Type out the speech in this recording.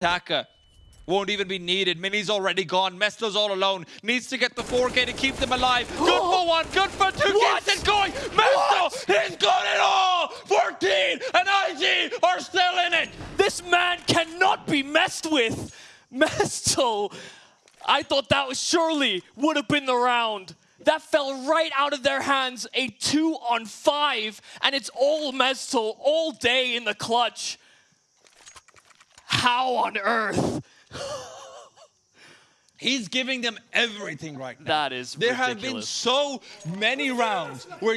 Taka won't even be needed. Mini's already gone. Mesto's all alone. Needs to get the 4K to keep them alive. Good for one, good for two. What? Keeps it going. Mesto, he's got it all. 14 and IG are still in it. This man cannot be messed with. Mesto, I thought that was surely would have been the round. That fell right out of their hands, a two on five, and it's all Mesto all day in the clutch. How on earth? He's giving them everything right now. That is There have been so many rounds where it's